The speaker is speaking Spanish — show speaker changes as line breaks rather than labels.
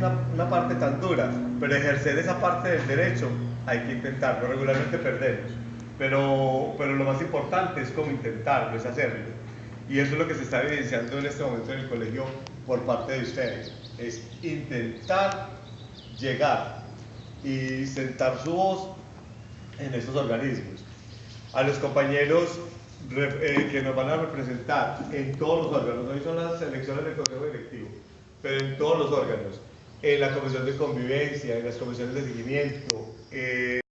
una, una parte tan dura, pero ejercer esa parte del derecho hay que intentarlo. Regularmente perdemos, pero, pero lo más importante es como intentarlo, es hacerlo. Y eso es lo que se está evidenciando en este momento en el colegio por parte de ustedes. Es intentar llegar y sentar su voz en estos organismos. A los compañeros eh, que nos van a representar en todos los órganos, hoy son las elecciones del Consejo Directivo, pero en todos los órganos, en la Comisión de Convivencia, en las comisiones de seguimiento, eh,